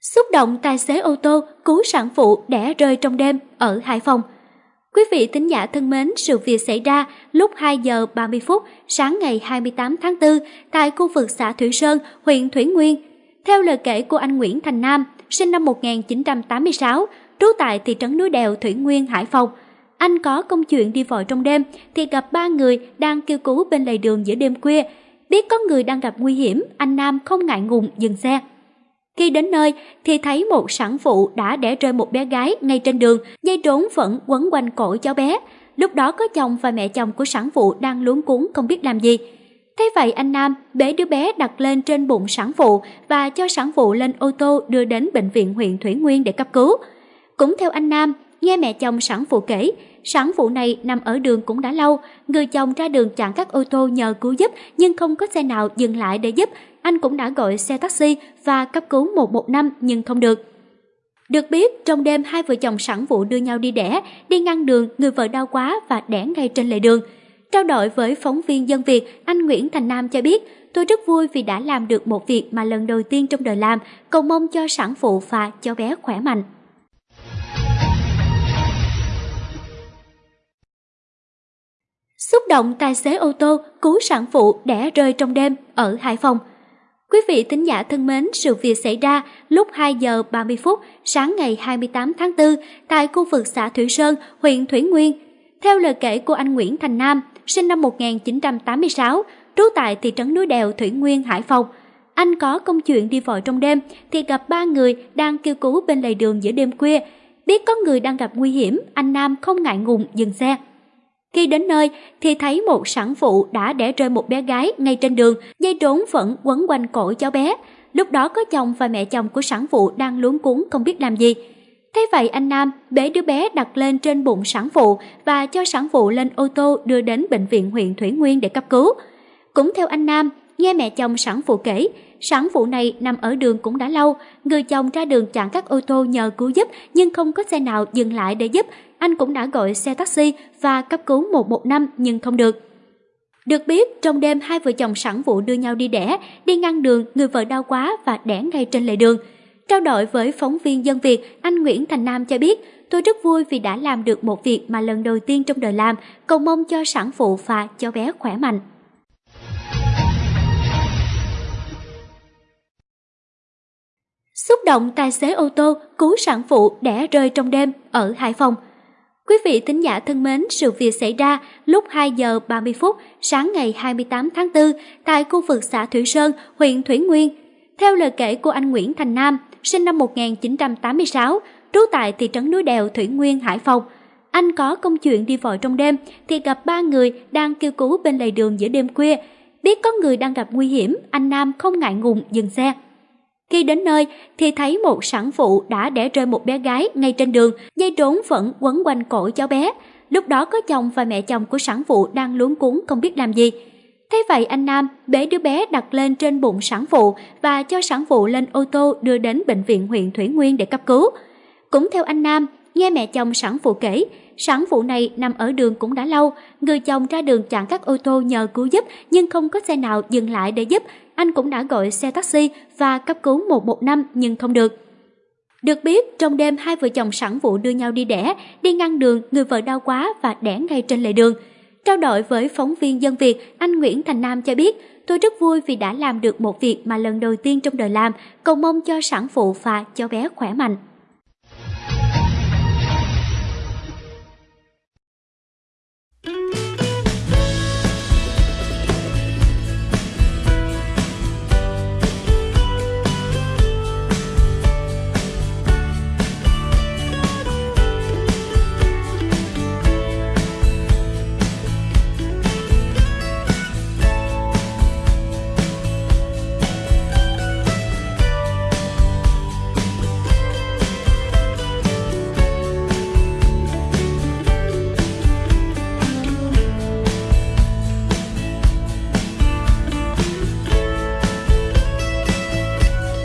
Xúc động tài xế ô tô cứu sản phụ đẻ rơi trong đêm ở Hải Phòng. Quý vị thính giả thân mến, sự việc xảy ra lúc 2 giờ 30 phút sáng ngày 28 tháng 4 tại khu vực xã Thủy Sơn, huyện Thủy Nguyên. Theo lời kể của anh Nguyễn Thành Nam, sinh năm 1986, trú tại thị trấn núi đèo Thủy Nguyên, Hải Phòng. Anh có công chuyện đi vội trong đêm thì gặp ba người đang kêu cứu bên lề đường giữa đêm khuya. Biết có người đang gặp nguy hiểm, anh Nam không ngại ngùng dừng xe. Khi đến nơi thì thấy một sản phụ đã đẻ rơi một bé gái ngay trên đường, dây trốn vẫn quấn quanh cổ cháu bé. Lúc đó có chồng và mẹ chồng của sản phụ đang luống cuốn không biết làm gì. Thế vậy anh Nam bế đứa bé đặt lên trên bụng sản phụ và cho sản phụ lên ô tô đưa đến bệnh viện huyện Thủy Nguyên để cấp cứu. Cũng theo anh Nam, nghe mẹ chồng sản phụ kể, sản phụ này nằm ở đường cũng đã lâu, người chồng ra đường chặn các ô tô nhờ cứu giúp nhưng không có xe nào dừng lại để giúp, anh cũng đã gọi xe taxi và cấp cứu 115 nhưng không được. Được biết, trong đêm hai vợ chồng sản phụ đưa nhau đi đẻ, đi ngăn đường, người vợ đau quá và đẻ ngay trên lề đường. Trao đổi với phóng viên Dân Việt, anh Nguyễn Thành Nam cho biết, tôi rất vui vì đã làm được một việc mà lần đầu tiên trong đời làm, cầu mong cho sản phụ và cho bé khỏe mạnh. Xúc động tài xế ô tô cứu sản phụ đẻ rơi trong đêm ở Hải Phòng. Quý vị tính giả thân mến, sự việc xảy ra lúc 2 giờ 30 phút sáng ngày 28 tháng 4 tại khu vực xã Thủy Sơn, huyện Thủy Nguyên. Theo lời kể của anh Nguyễn Thành Nam, sinh năm 1986, trú tại thị trấn núi đèo Thủy Nguyên, Hải Phòng. Anh có công chuyện đi vội trong đêm thì gặp ba người đang kêu cứu bên lề đường giữa đêm khuya. Biết có người đang gặp nguy hiểm, anh Nam không ngại ngùng dừng xe. Khi đến nơi thì thấy một sản phụ đã đẻ rơi một bé gái ngay trên đường, dây trốn vẫn quấn quanh cổ cháu bé. Lúc đó có chồng và mẹ chồng của sản phụ đang luống cuống không biết làm gì. Thế vậy anh Nam bế đứa bé đặt lên trên bụng sản phụ và cho sản phụ lên ô tô đưa đến bệnh viện huyện Thủy Nguyên để cấp cứu. Cũng theo anh Nam, nghe mẹ chồng sản phụ kể, sản phụ này nằm ở đường cũng đã lâu, người chồng ra đường chặn các ô tô nhờ cứu giúp nhưng không có xe nào dừng lại để giúp, anh cũng đã gọi xe taxi và cấp cứu 115 nhưng không được. Được biết, trong đêm hai vợ chồng sản phụ đưa nhau đi đẻ, đi ngăn đường, người vợ đau quá và đẻ ngay trên lề đường. Trao đổi với phóng viên Dân Việt, anh Nguyễn Thành Nam cho biết, tôi rất vui vì đã làm được một việc mà lần đầu tiên trong đời làm, cầu mong cho sản phụ và cho bé khỏe mạnh. Xúc động tài xế ô tô cứu sản phụ đẻ rơi trong đêm ở Hải Phòng. Quý vị thính giả thân mến, sự việc xảy ra lúc 2 giờ 30 phút sáng ngày 28 tháng 4 tại khu vực xã Thủy Sơn, huyện Thủy Nguyên. Theo lời kể của anh Nguyễn Thành Nam, sinh năm 1986, trú tại thị trấn núi đèo Thủy Nguyên, Hải Phòng. Anh có công chuyện đi vội trong đêm thì gặp ba người đang kêu cứu bên lề đường giữa đêm khuya. Biết có người đang gặp nguy hiểm, anh Nam không ngại ngùng dừng xe. Khi đến nơi thì thấy một sản phụ đã đẻ rơi một bé gái ngay trên đường, dây trốn vẫn quấn quanh cổ cháu bé. Lúc đó có chồng và mẹ chồng của sản phụ đang luống cuống không biết làm gì. Thế vậy anh Nam bế đứa bé đặt lên trên bụng sản phụ và cho sản phụ lên ô tô đưa đến bệnh viện huyện Thủy Nguyên để cấp cứu. Cũng theo anh Nam, nghe mẹ chồng sản phụ kể, sản phụ này nằm ở đường cũng đã lâu, người chồng ra đường chặn các ô tô nhờ cứu giúp nhưng không có xe nào dừng lại để giúp, anh cũng đã gọi xe taxi và cấp cứu 115 nhưng không được. Được biết, trong đêm hai vợ chồng sản phụ đưa nhau đi đẻ, đi ngang đường, người vợ đau quá và đẻ ngay trên lề đường. Trao đổi với phóng viên Dân Việt, anh Nguyễn Thành Nam cho biết, tôi rất vui vì đã làm được một việc mà lần đầu tiên trong đời làm, cầu mong cho sản phụ và cho bé khỏe mạnh.